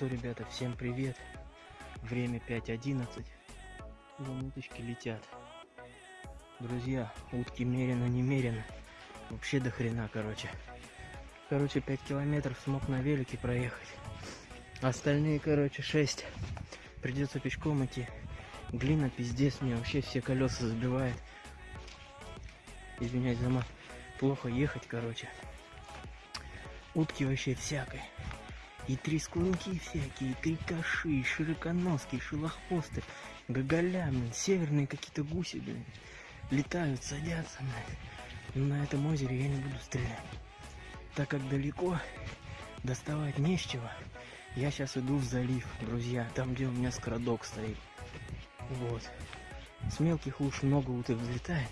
что, ребята, всем привет. Время 5.11. Вон уточки летят. Друзья, утки мерено немерено. Вообще до хрена, короче. Короче, 5 километров смог на велике проехать. Остальные, короче, 6. Придется пешком идти. Глина пиздец, мне вообще все колеса забивает. Извиняюсь за мат. Плохо ехать, короче. Утки вообще всякой. И трескунки всякие, и крикаши, широконоски, шелохвосты, гоголя, блин, северные какие-то гуси, блин, летают, садятся, блин. Но на этом озере я не буду стрелять. Так как далеко, доставать не с чего. Я сейчас иду в залив, друзья, там, где у меня скородок стоит. Вот. С мелких луж много уток взлетает,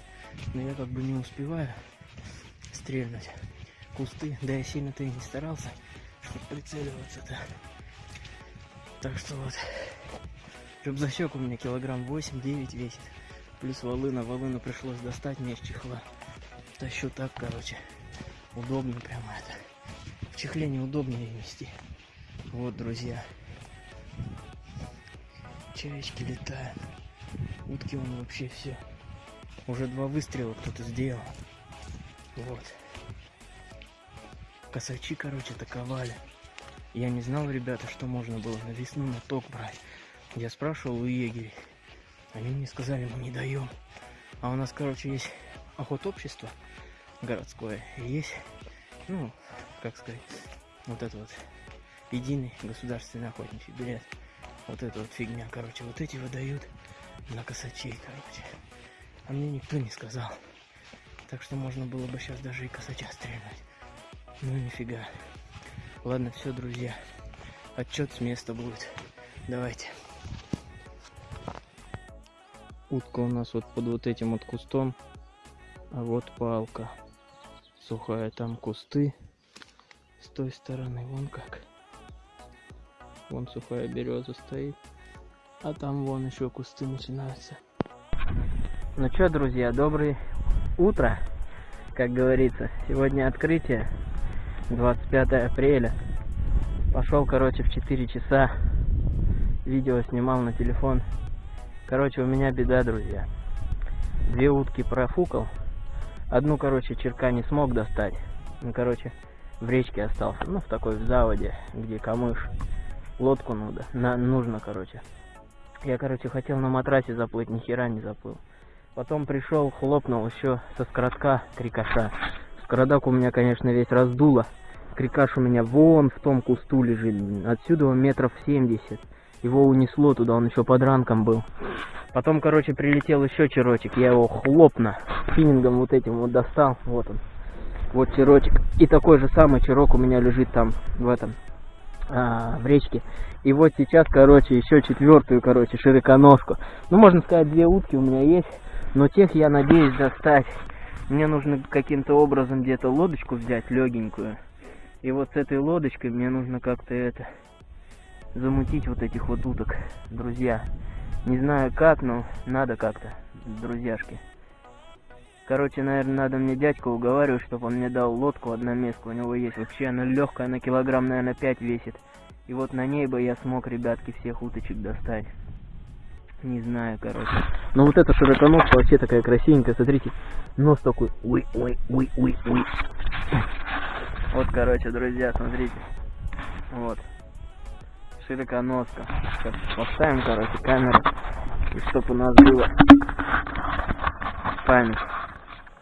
но я как бы не успеваю стрельнуть. Кусты, да я сильно-то и не старался прицеливаться-то. Так что вот. Рюкзачок у меня килограмм 8-9 весит. Плюс волына. Волыну пришлось достать мне из чехла. Тащу так, короче. Удобно прямо это. В чехле неудобнее нести. Вот, друзья. Чаечки летают. Утки он вообще все. Уже два выстрела кто-то сделал. Вот. Косачи, короче, атаковали. Я не знал, ребята, что можно было на весну на ток брать. Я спрашивал у егерей. Они мне сказали, мы не даем. А у нас, короче, есть охотобщество городское. Есть, ну, как сказать, вот это вот единый государственный охотничий билет. Вот эта вот фигня, короче, вот эти выдают на косачей, короче. А мне никто не сказал. Так что можно было бы сейчас даже и косача стрелять. Ну нифига. Ладно, все, друзья. Отчет с места будет. Давайте. Утка у нас вот под вот этим вот кустом. А вот палка. Сухая. Там кусты. С той стороны. Вон как. Вон сухая береза стоит. А там вон еще кусты начинаются. Ну что, друзья, доброе утро, как говорится. Сегодня открытие 25 апреля. Пошел, короче, в 4 часа. Видео снимал на телефон. Короче, у меня беда, друзья. Две утки профукал. Одну, короче, черка не смог достать. Ну, короче, в речке остался. Ну, в такой в заводе, где камыш. Лодку надо. На, нужно, короче. Я, короче, хотел на матрасе заплыть, ни хера не заплыл. Потом пришел, хлопнул еще со скоротка крикаша. Скородак у меня, конечно, весь раздуло. Крикаш у меня вон в том кусту лежит. Отсюда метров 70. Его унесло туда, он еще под ранком был. Потом, короче, прилетел еще черочек. Я его хлопно финингом вот этим вот достал. Вот он. Вот черочек. И такой же самый черок у меня лежит там, в этом, а, в речке. И вот сейчас, короче, еще четвертую, короче, широконожку. Ну, можно сказать, две утки у меня есть. Но тех я надеюсь достать мне нужно каким-то образом где-то лодочку взять легенькую. И вот с этой лодочкой мне нужно как-то это замутить вот этих вот уток, друзья. Не знаю как, но надо как-то, друзьяшки. Короче, наверное, надо мне дядька уговаривать, чтобы он мне дал лодку одноместку. У него есть вообще, она легкая, она килограмм, наверное, 5 весит. И вот на ней бы я смог, ребятки, всех уточек достать. Не знаю, короче. Но вот эта широконожка вообще такая красивенькая, смотрите. Нос такой, ой, ой, ой, ой, ой. Вот, короче, друзья, смотрите. Вот. Широконоска. Сейчас поставим, короче, камеру. И чтоб у нас было память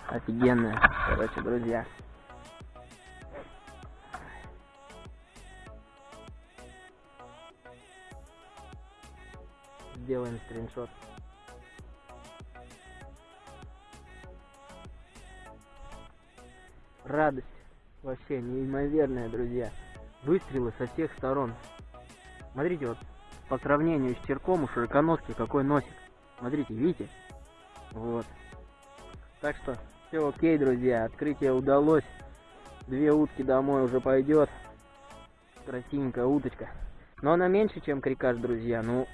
офигенная. Короче, друзья. Сделаем скриншот. Радость вообще неимоверная, друзья. Выстрелы со всех сторон. Смотрите, вот по сравнению с черком у широконоски какой носик. Смотрите, видите? Вот. Так что все окей, друзья. Открытие удалось. Две утки домой уже пойдет. Красивенькая уточка. Но она меньше, чем крикаш, друзья. Ну,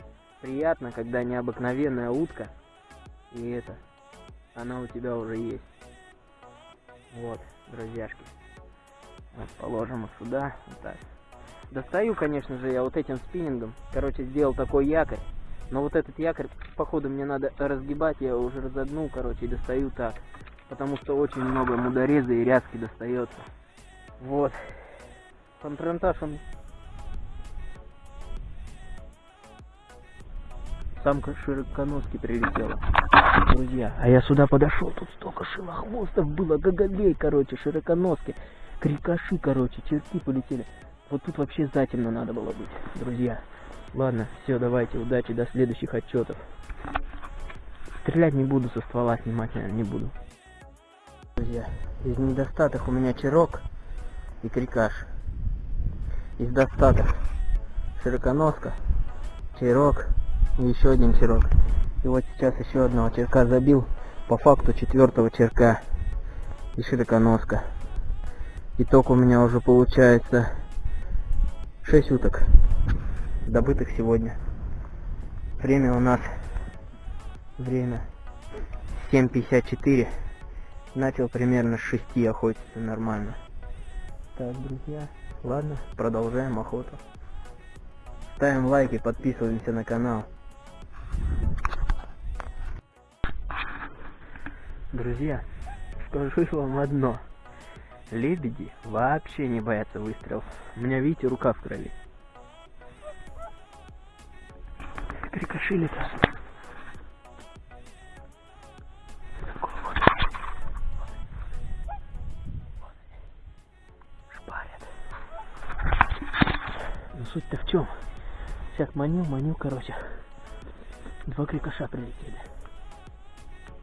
приятно, когда необыкновенная утка, и это, она у тебя уже есть. Вот, друзьяшки. Вот, положим их сюда, вот так. Достаю, конечно же, я вот этим спиннингом. Короче, сделал такой якорь. Но вот этот якорь, походу, мне надо разгибать. Я его уже разогнул, короче, и достаю так. Потому что очень много мудореза и рязки достается. Вот. Патронтаж он самка широконоски прилетела. Друзья, а я сюда подошел, тут столько шилохвостов было, гоголей, короче, широконоски, крикаши, короче, черти полетели. Вот тут вообще затемно надо было быть, друзья. Ладно, все, давайте, удачи, до следующих отчетов. Стрелять не буду, со ствола снимать, наверное, не буду. Друзья, из недостаток у меня черок и крикаш. Из достаток широконоска, черок и еще один черок. И вот сейчас еще одного черка забил, по факту четвертого черка и широконоска. Итог у меня уже получается 6 уток, добытых сегодня. Время у нас, время 7.54. Начал примерно с 6 охотиться нормально. Так, друзья, ладно, продолжаем охоту. Ставим лайки, подписываемся на канал. Друзья, скажу вам одно. Лебеди вообще не боятся выстрелов. У меня, видите, рука в крови. Прикошили-то. Шпарят. Но суть-то в чем? Сейчас маню, маню, короче. Два крикоша прилетели.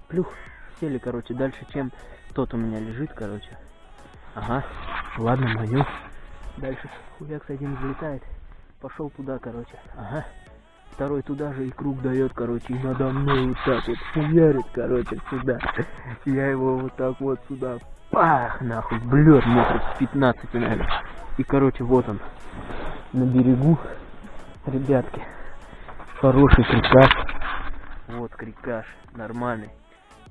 Плюх, сели, короче, дальше, чем тот у меня лежит, короче. Ага, ладно, маню. Дальше хуяк один взлетает. Пошел туда, короче. Ага. Второй туда же и круг дает, короче, и надо мной вот так вот хуярит, короче, сюда. Я его вот так вот сюда. Пах, нахуй, блед метров с 15, наверное. И, короче, вот он, на берегу, ребятки. Хороший крикаш. Крикаш, нормальный.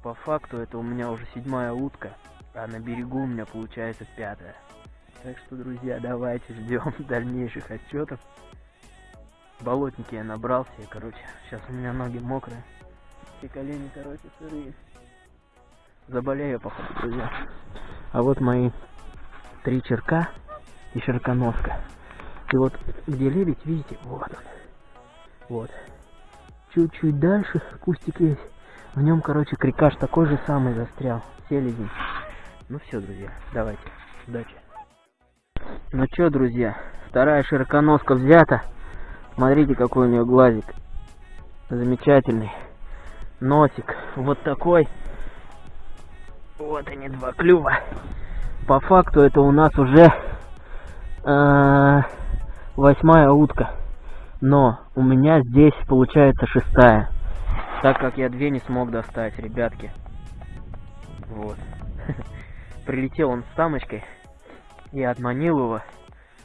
По факту это у меня уже седьмая утка, а на берегу у меня получается пятая. Так что, друзья, давайте ждем дальнейших отчетов. Болотники я набрал все, короче. Сейчас у меня ноги мокрые. Все колени, короче, сырые. Заболею, походу, друзья. А вот мои три черка и широконоска. И вот где лебедь, видите, вот он. Вот. Чуть-чуть дальше кустик есть. В нем, короче, крикаш такой же самый застрял. Селезень. Ну все, друзья, давайте. Удачи. Ну что, друзья, вторая широконоска взята. Смотрите, какой у нее глазик. Замечательный. Носик вот такой. Вот они, два клюва. По факту это у нас уже э, восьмая утка но у меня здесь получается шестая. Так как я две не смог достать, ребятки. Вот. Прилетел он с самочкой. Я отманил его.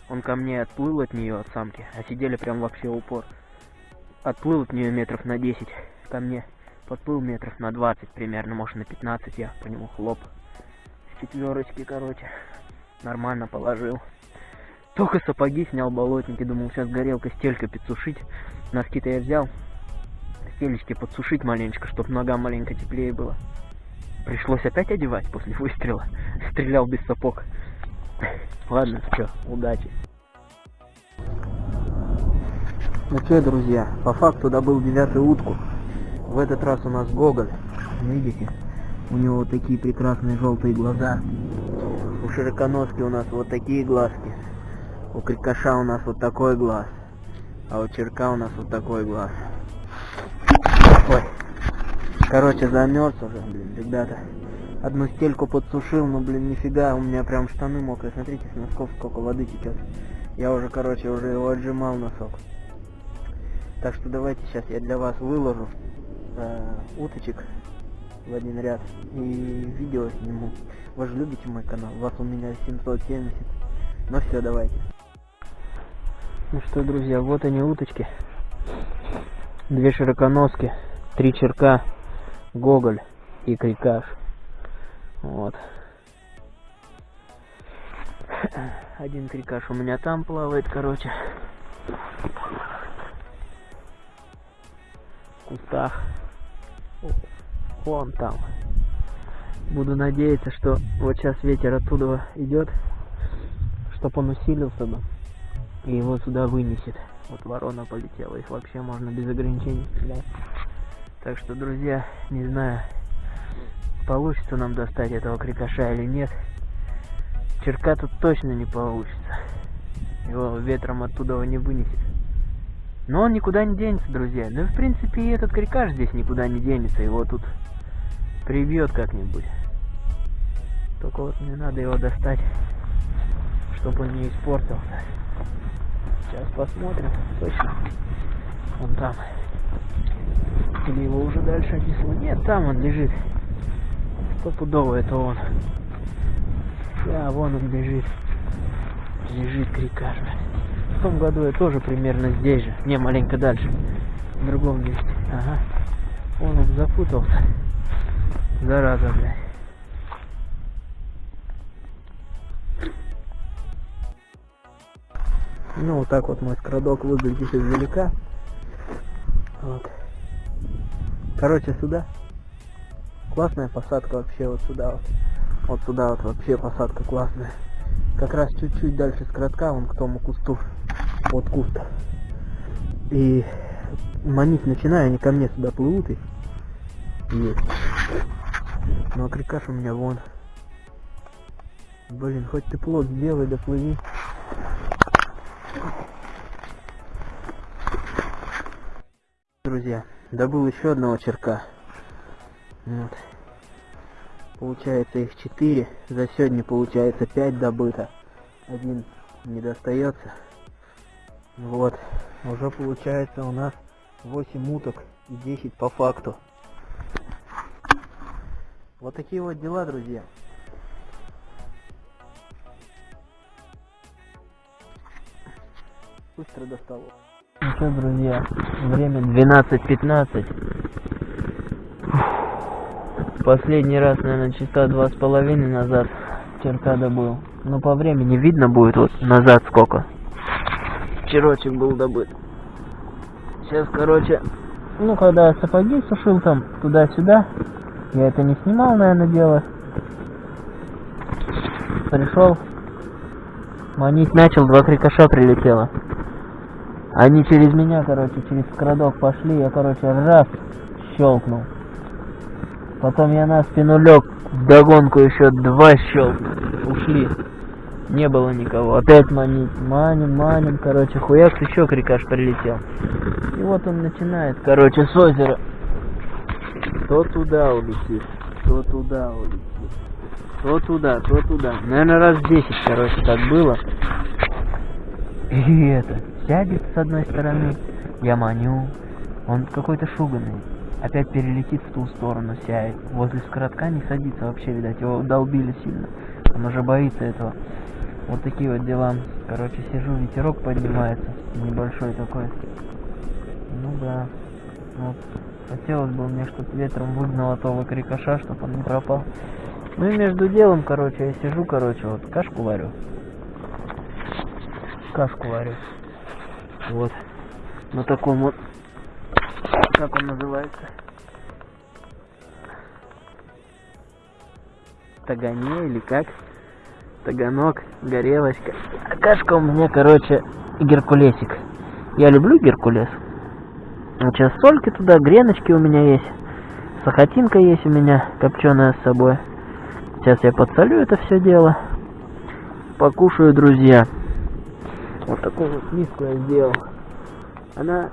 Он ко мне отплыл от нее, от самки. А сидели прям вообще упор. Отплыл от нее метров на 10 ко мне. Подплыл метров на 20 примерно, может на 15 я по нему хлоп. С четверочки, короче. Нормально положил. Только сапоги снял болотники, думал, сейчас горелка стелька подсушить. Носки-то я взял. Стелечки подсушить маленечко, чтобы ногам маленько теплее было. Пришлось опять одевать после выстрела. Стрелял без сапог. Ладно, все, удачи. Ну что, друзья, по факту добыл девятую утку. В этот раз у нас Гоголь. Видите? У него такие прекрасные желтые глаза. У широконоски у нас вот такие глазки. У крикоша у нас вот такой глаз. А у черка у нас вот такой глаз. Ой. Короче, замерз уже, блин, ребята. Одну стельку подсушил, но, блин, нифига, у меня прям штаны мокрые. Смотрите, с носков сколько воды течет. Я уже, короче, уже его отжимал носок. Так что давайте сейчас я для вас выложу э, уточек в один ряд и видео сниму. Вы же любите мой канал, вас у меня 770. Ну все, давайте. Ну что, друзья, вот они уточки. Две широконоски, три черка, гоголь и крикаш. Вот. Один крикаш у меня там плавает, короче. В кустах. Вон там. Буду надеяться, что вот сейчас ветер оттуда идет, чтобы он усилился бы. И его сюда вынесет. Вот ворона полетела, их вообще можно без ограничений стрелять. Так что, друзья, не знаю, получится нам достать этого крикоша или нет. Черка тут точно не получится. Его ветром оттуда не вынесет. Но он никуда не денется, друзья. Да, в принципе, и этот крикаш здесь никуда не денется. Его тут прибьет как-нибудь. Только вот мне надо его достать, чтобы он не испортился. Сейчас посмотрим. Точно. Он там. Или его уже дальше отнесло? Нет, там он лежит. Стопудово это он. Да, вон он лежит. Лежит крикаш. В том году я тоже примерно здесь же. Не, маленько дальше. В другом месте. Ага. Вон он запутался. Зараза, блядь. Ну, вот так вот мой скрадок выглядит издалека. Вот. Короче, сюда. Классная посадка вообще вот сюда вот. Вот сюда вот вообще посадка классная. Как раз чуть-чуть дальше скрадка, вон к тому кусту. Вот куст. И манить начинаю, они ко мне сюда плывут и есть. Ну а крикаш у меня вон. Блин, хоть ты плод сделай, да плыви. Добыл еще одного черка. Вот. Получается их 4. За сегодня получается 5 добыто. Один не достается. Вот. Уже получается у нас 8 уток и 10 по факту. Вот такие вот дела, друзья. Быстро достало. Что, друзья, время 12.15. Последний раз, наверное, часа два с половиной назад черка добыл. Но по времени видно будет вот назад сколько. Черочек был добыт. Сейчас, короче, ну когда я сапоги сушил там туда-сюда, я это не снимал, наверное, дело. Пришел, манить начал, два крикоша прилетело. Они через меня, короче, через крадок пошли, я, короче, раз щелкнул. Потом я на спину лег, догонку еще два щелкнул. Ушли. Не было никого. Опять манить. Маним, маним, короче, хуяк, еще крикаш прилетел. И вот он начинает, короче, с озера. То туда улетит, то туда улетит. То туда, то туда. Наверное, раз 10, короче, так было. И это, сядет с одной стороны, я маню, он какой-то шуганный. Опять перелетит в ту сторону, сядет. Возле скоротка не садится вообще, видать, его долбили сильно. Он уже боится этого. Вот такие вот дела. Короче, сижу, ветерок поднимается. Небольшой такой. Ну да. Вот. Хотелось бы мне, чтобы ветром выгнало того крикоша, чтобы он не пропал. Ну и между делом, короче, я сижу, короче, вот кашку варю. Кашку варю. Вот. На таком вот, как он называется? Тагане или как? Таганок, горелочка. А кашка у меня, короче, геркулесик. Я люблю геркулес. Вот сейчас сольки туда, греночки у меня есть. Сахатинка есть у меня, копченая с собой. Сейчас я подсолю это все дело. Покушаю, друзья. Вот такую вот миску я сделал. Она,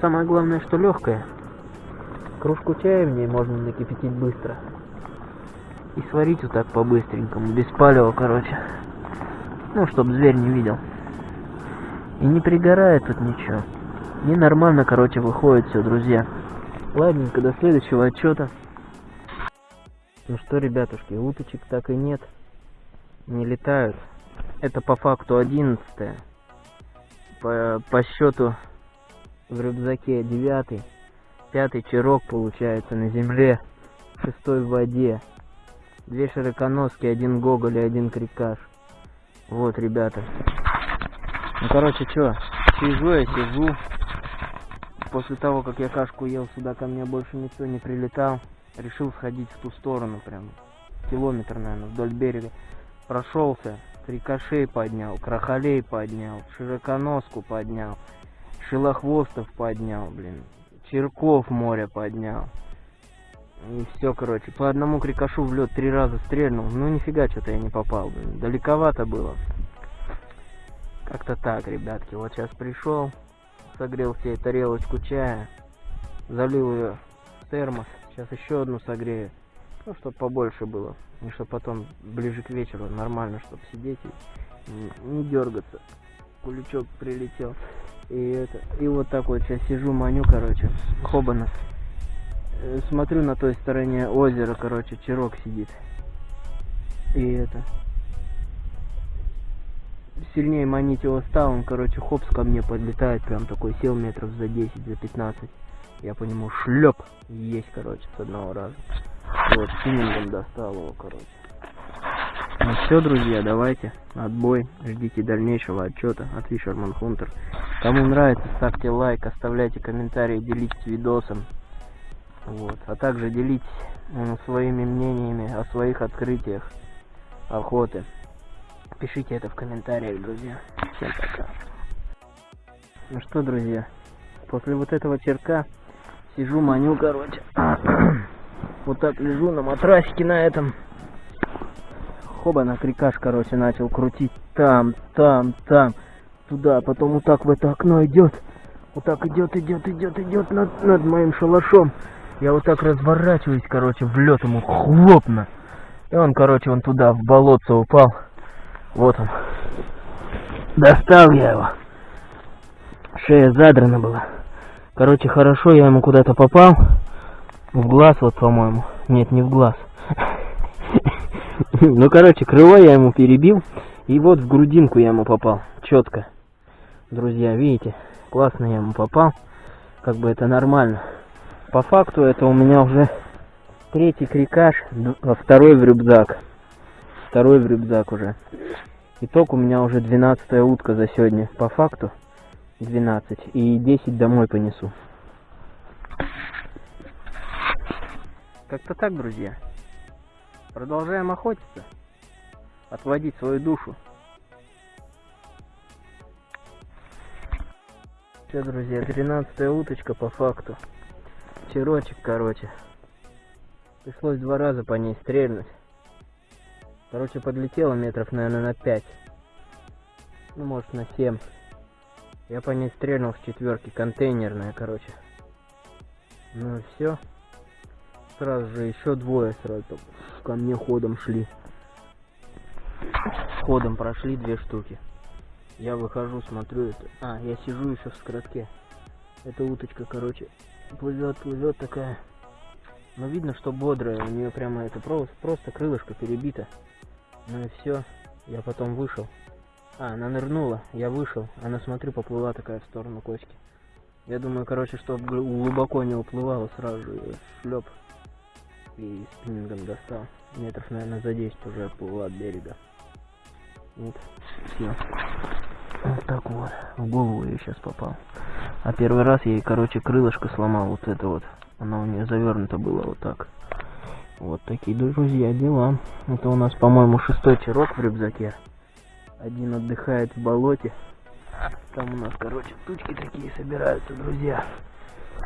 самое главное, что легкая. Кружку чая в ней можно накипятить быстро. И сварить вот так по-быстренькому, без палева, короче. Ну, чтобы зверь не видел. И не пригорает тут ничего. И нормально, короче, выходит все, друзья. Ладненько, до следующего отчета. Ну что, ребятушки, уточек так и нет. Не летают. Это по факту 11 по, по счету в рюкзаке 9 пятый чирок получается на земле шестой в воде две широконоски один гоголь и один крикаш Вот, ребята. Ну, короче, что, сижу я, сижу. После того, как я кашку ел, сюда ко мне больше никто не прилетал. Решил сходить в ту сторону, прям километр, наверное, вдоль берега. Прошелся, крикошей поднял, крахолей поднял, широконоску поднял, шилохвостов поднял, блин, черков море поднял. И все, короче, по одному крикошу в лед три раза стрельнул. Ну нифига, что-то я не попал, блин. Далековато было. Как-то так, ребятки. Вот сейчас пришел, согрел себе тарелочку чая, залил ее в термос. Сейчас еще одну согрею. Ну, чтобы побольше было. И чтобы потом ближе к вечеру нормально, чтобы сидеть и не дергаться. Куличок прилетел. И это. И вот так вот сейчас сижу, маню, короче. Хобана. Э, Смотрю на той стороне озера, короче, черок сидит. И это. Сильнее манить его стал, он, короче, хопс ко мне подлетает, прям такой сел метров за 10, за 15. Я по нему шлеп есть, короче, с одного раза. Вот, спиннингом достал его, короче. Ну все, друзья, давайте. Отбой. Ждите дальнейшего отчета от Fisherman Hunter. Кому нравится, ставьте лайк, оставляйте комментарии, делитесь видосом. Вот. А также делитесь своими мнениями о своих открытиях охоты. Пишите это в комментариях, друзья. Всем пока. Ну что, друзья, после вот этого черка сижу, маню, короче. вот так лежу на матрасике на этом. Хоба на крикаш, короче, начал крутить там, там, там, туда, потом вот так в это окно идет. Вот так идет, идет, идет, идет над, над моим шалашом. Я вот так разворачиваюсь, короче, в лед ему хлопно. И он, короче, он туда, в болотце упал. Вот он. Достал я его. Шея задрана была. Короче, хорошо, я ему куда-то попал. В глаз вот, по-моему. Нет, не в глаз. Ну, короче, крыло я ему перебил. И вот в грудинку я ему попал. Четко. Друзья, видите? Классно я ему попал. Как бы это нормально. По факту это у меня уже третий крикаш, д- второй в рюкзак. Второй в рюкзак уже. Итог у меня уже 12 утка за сегодня. По факту 12. И 10 домой понесу. Как-то так, друзья. Продолжаем охотиться. Отводить свою душу. Все, друзья, 13 уточка по факту. Черочек, короче. Пришлось два раза по ней стрельнуть. Короче, подлетела метров, наверное, на 5. Ну, может, на 7. Я по ней стрельнул с четверки, контейнерная, короче. Ну и все. Сразу же еще двое сразу ко мне ходом шли. Ходом прошли две штуки. Я выхожу, смотрю это. А, я сижу еще в скоротке. Эта уточка, короче, плывет, плывет такая. Но видно, что бодрая. У нее прямо это просто, просто крылышко перебито. Ну и все. Я потом вышел. А, она нырнула, я вышел. Она, смотрю, поплыла такая в сторону кочки. Я думаю, короче, чтобы глубоко не уплывала, сразу же шлеп. И спиннингом достал. Метров, наверное, за 10 уже отплыла от берега. Вот, все. Вот так вот. В голову я сейчас попал. А первый раз я ей, короче, крылышко сломал. Вот это вот. Оно у нее завернуто было вот так. Вот такие, друзья, дела. Это у нас, по-моему, шестой черок в рюкзаке. Один отдыхает в болоте. Там у нас, короче, тучки такие собираются, друзья.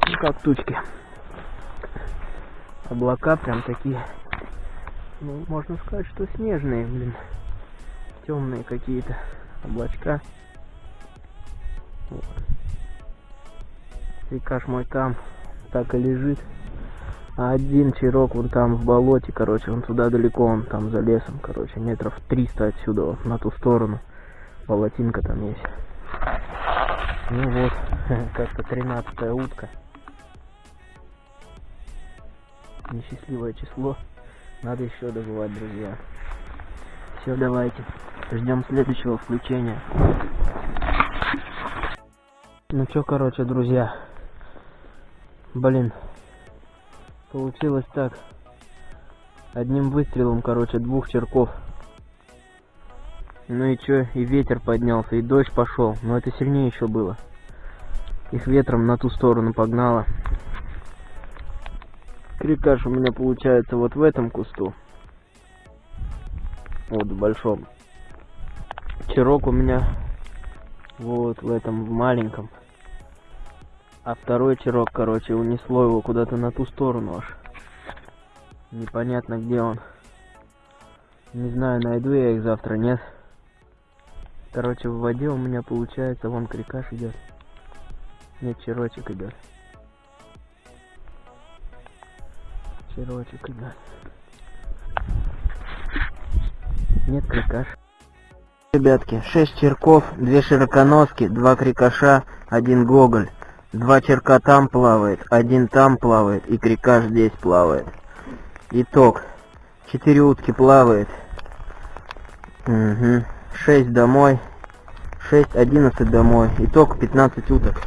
Ну как тучки. Облака прям такие. Ну, можно сказать, что снежные, блин. Темные какие-то облачка. Вот. Рекаш мой там так и лежит. А один черок вон там в болоте, короче, он туда далеко, он там за лесом, короче, метров 300 отсюда, вот, на ту сторону. Болотинка там есть. Ну вот, как-то 13 утка. Несчастливое число. Надо еще добывать, друзья. Все, давайте. Ждем следующего включения. Ну чё, короче, друзья. Блин. Получилось так. Одним выстрелом, короче, двух черков. Ну и чё, и ветер поднялся, и дождь пошел, но это сильнее еще было. Их ветром на ту сторону погнало. Крикаш у меня получается вот в этом кусту. Вот в большом. Чирок у меня вот в этом в маленьком. А второй чирок, короче, унесло его куда-то на ту сторону аж. Непонятно где он. Не знаю, найду я их завтра, нет. Короче, в воде у меня получается, вон крикаш идет. Нет, черочек идет. Черочек идет. Нет, крикаш. Ребятки, 6 черков, 2 широконоски, 2 крикаша, 1 гоголь. Два черка там плавает, один там плавает и крикаш здесь плавает. Итог. Четыре утки плавает. Угу. Шесть домой. Шесть, одиннадцать домой. Итог 15 уток.